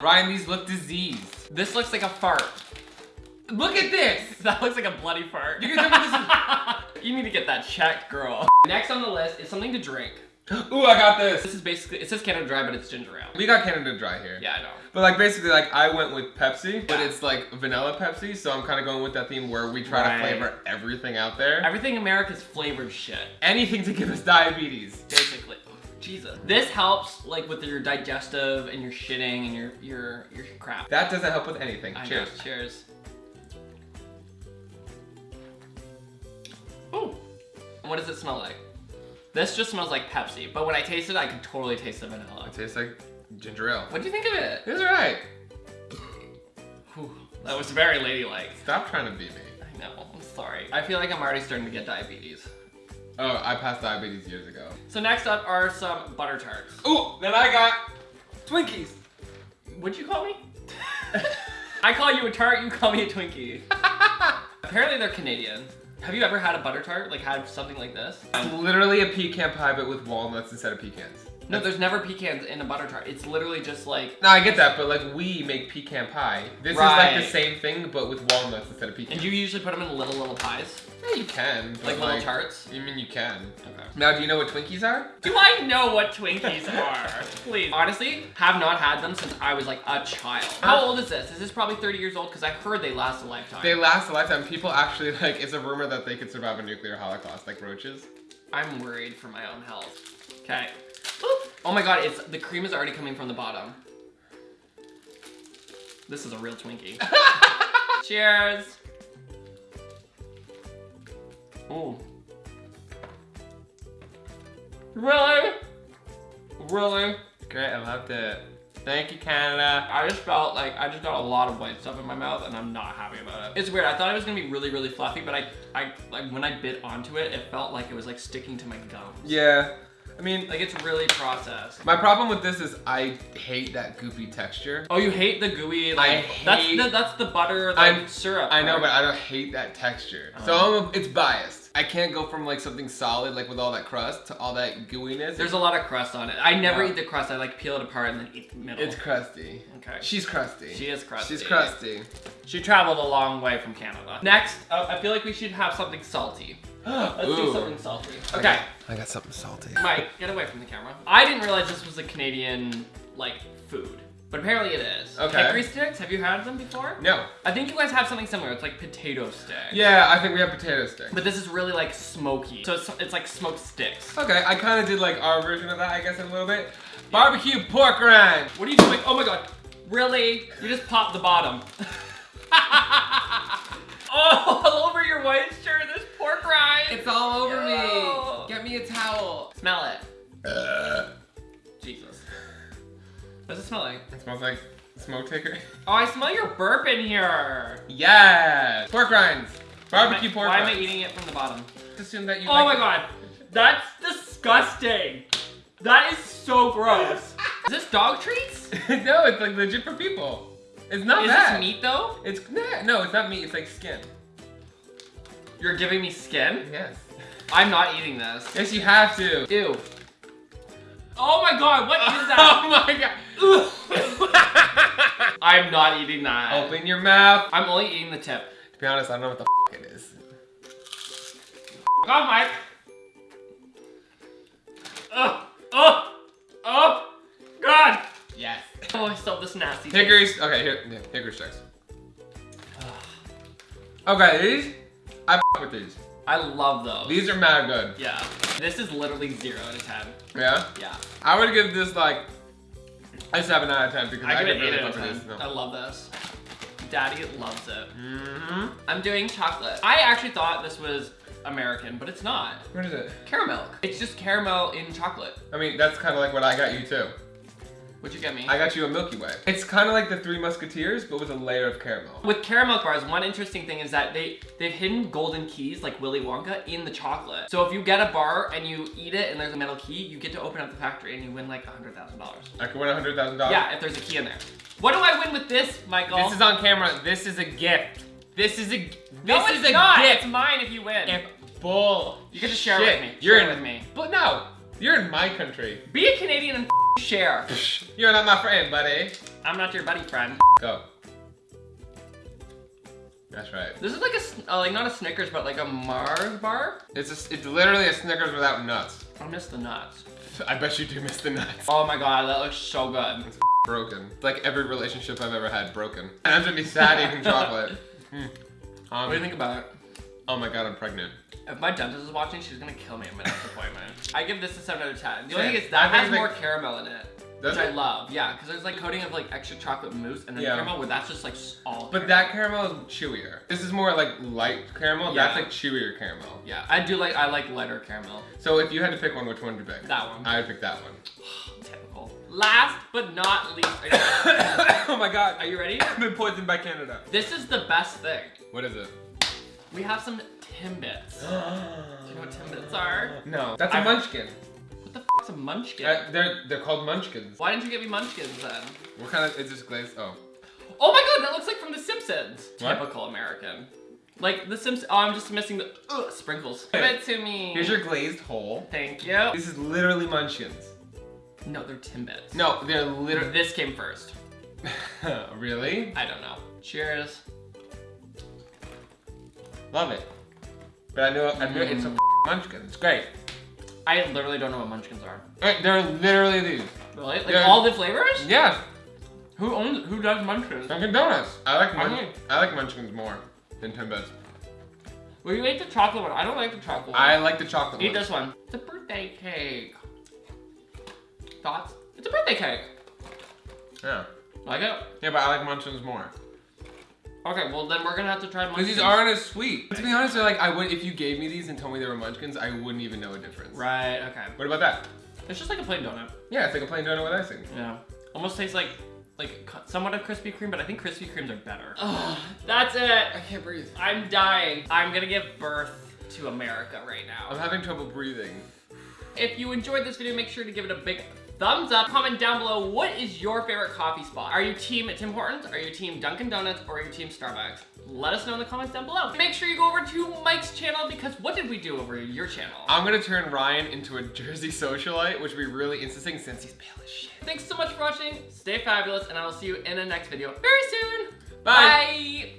Ryan, these look diseased. This looks like a fart. Look at this. That looks like a bloody fart. You you need to get that checked, girl. Next on the list is something to drink. Ooh, I got this. This is basically, it says Canada Dry, but it's ginger ale. We got Canada Dry here. Yeah, I know. But like basically like I went with Pepsi, but it's like vanilla Pepsi, so I'm kind of going with that theme where we try Right. to flavor everything out there. Everything America's flavored shit, Anything to give us diabetes. basically. Jesus. This helps like with your digestive and your shitting and your your your crap. That doesn't help with anything. I know. Cheers. Cheers. Ooh. What does it smell like? This just smells like Pepsi, but when I taste it, I can totally taste the vanilla. It tastes like ginger ale. What do you think of it? It's alright. Whew, that was very ladylike. Stop trying to beat me. I know, I'm sorry. I feel like I'm already starting to get diabetes. Oh, I passed diabetes years ago. So next up are some butter tarts. Ooh, then I got Twinkies. What'd you call me? I call you a tart, you call me a Twinkie. Apparently they're Canadian. Have you ever had a butter tart? Like had something like this? It's literally a pecan pie, but with walnuts instead of pecans. No, there's never pecans in a butter tart. It's literally just like, No, I get that, but like we make pecan pie. This is like the same thing, but with walnuts instead of pecans. and you usually put them in little, little pies? Yeah, you can. but, Like little tarts? You mean you can? Okay. Now, do you know what Twinkies are? Do I know what Twinkies are? Please. Honestly, have not had them since I was like a child. How uh, old is this? Is this probably 30 years old? Because I heard they last a lifetime. They last a lifetime. People actually like. It's a rumor that they could survive a nuclear holocaust, like roaches. I'm worried for my own health. Okay. Oh my god, it's the cream is already coming from the bottom. This is a real Twinkie. Cheers. Ooh. Really? Really? Great, I loved it. Thank you, Canada. I just felt like I just got a lot of white stuff in my mouth and I'm not happy about it. It's weird. I thought it was gonna be really, really fluffy, but I, I like when I bit onto it, it felt like it was like sticking to my gums. Yeah, I mean, Like it's really processed. my problem with this is I hate that goopy texture. Oh, you hate the gooey like I that's the that's the butter like I'm- syrup. I know, part. but I don't hate that texture. So Oh. I'm a, it's biased. I can't go from like something solid, like with all that crust, to all that gooiness. there's a lot of crust on it. I never Yeah. eat the crust. I like peel it apart and then eat the middle. It's crusty. okay. She's crusty. She is crusty. She's crusty. She traveled a long way from Canada. Next, uh, I feel like we should have something salty. Let's do something salty. Okay. I got something salty. Mike, get away from the camera. I didn't realize this was a Canadian, like, food. But apparently it is. Okay. Hickory sticks, have you had them before? No. I think you guys have something similar. It's like potato sticks. Yeah, I think we have potato sticks. But this is really like smoky. So it's, it's like smoked sticks. Okay, I kind of did like our version of that, I guess, in a little bit. Barbecue pork rind. What are you doing? Oh my god. Really? You just popped the bottom. smells like smoke taker. Oh, I smell your burp in here. yes. Pork rinds. Barbecue Why- pork Why am. I eating it from the bottom? Just assume that you Oh like my it. god. That's disgusting. That is so gross. is this dog treats? no, it's like legit for people. It's not Is bad. this meat though? It's nah, no, it's not meat. It's like skin. You're giving me skin? Yes. I'm not eating this. Yes, you have to. Ew. Oh my god, what is that? oh my god. I'm not eating that. Open your mouth. I'm only eating the tip. To be honest, I don't know what the f it is. Off, Mike. Oh, oh, oh, God. Yes. Oh, I still have this nasty. Hickory's. Okay, here. Yeah, hickory sticks. Okay, these. I f with these. I love those. These are mad good. Yeah. This is literally zero out of ten. Yeah. Yeah. I would give this like a seven out of ten because I, I give it eight really out of ten. with this. I love this. Daddy loves it. Mm-hmm. I'm doing chocolate. I actually thought this was American, but it's not. What is it? Caramilk. It's just caramel in chocolate. I mean, that's kind of like what I got you too. What'd you get me? I got you a Milky Way. It's kind of like the Three Musketeers, but with a layer of caramel. With Caramilk bars, one interesting thing is that they, they've hidden golden keys, like Willy Wonka, in the chocolate. So if you get a bar and you eat it and there's a metal key, you get to open up the factory and you win like $100,000. I could win a hundred thousand dollars. Yeah, if there's a key in there. What do I win with this, Michael? This is on camera. This is a gift. This is a. This no, is it's a not. gift. It's mine if you win. If bull. You get to share with me. You're Share in with me. But no, you're in my country. Be a Canadian and share. You're not my friend, buddy. I'm not your buddy friend. Go. That's right. This is like a, uh, like not a Snickers, but like a Mars bar. It's a, it's literally a Snickers without nuts. I miss the nuts. I bet you do miss the nuts. Oh my god, that looks so good. Broken. It's like every relationship I've ever had broken. And I'm gonna be sad eating chocolate. Hmm. Um, What do you think about it? Oh my god, I'm pregnant. If my dentist is watching, she's gonna kill me at my next appointment. I give this a 7 out of 10. The only thing is that I has more caramel in it. Which I love. Yeah, because there's like coating of like extra chocolate mousse and then Yeah. caramel where that's just like all But that caramel is chewier. This is more like light caramel. yeah. That's like chewier caramel. Yeah, I do like, I like lighter caramel. So if you had to pick one, which one would you pick? That one. I would pick that one. Typical. Last but not least, oh my god. are you ready? I've been poisoned by Canada. This is the best thing. What is it? We have some Timbits. Do you know what Timbits are? no. That's a I- munchkin. What the f is a munchkin? Uh, they're they're called munchkins. Why didn't you get me munchkins then? What kind of is this glazed? Oh. Oh my god, that looks like from The Simpsons. What? Typical American. Like The Simpsons. Oh, I'm just missing the ugh, sprinkles. Give it to me. Here's your glazed hole. Thank you. This is literally munchkins. No, they're Timbits. No, they're literally. This came first. really? I don't know. Cheers. Love it. But I know I knew it's a munchkin. It's great. I literally don't know what munchkins are. They're literally these. Really? Like They're- all the flavors? Yeah, Who owns? Who does munchkins? Dunkin' Donuts. I like munch- Mhm. I like munchkins more than Timbits. Well, you ate the chocolate one. I don't like the chocolate one. I like the chocolate Eat one. Eat this one. It's a birthday cake. Thoughts? It's a birthday cake. Yeah. Like it? Yeah, but I like munchkins more. Okay, well then we're gonna have to try Because these aren't as sweet. To be honest, they're like I would if you gave me these and told me they were munchkins, I wouldn't even know a difference. Right, okay. What about that? It's just like a plain donut. Yeah, it's like a plain donut with icing. Yeah. Almost tastes like like somewhat of Krispy Kreme, but I think Krispy Kremes are better. Oh, that's it. I can't breathe. I'm dying. I'm gonna give birth to America right now. I'm having trouble breathing. If you enjoyed this video, make sure to give it a big thumbs up. Comment down below what is your favorite coffee spot. Are you team Tim Hortons? Are you team Dunkin' Donuts? Or are you team Starbucks? Let us know in the comments down below. Make sure you go over to Mike's channel because what did we do over your channel? I'm gonna turn Ryan into a Jersey socialite, which would be really interesting since he's pale as shit. Thanks so much for watching. Stay fabulous, and I will see you in the next video very soon. Bye. Bye.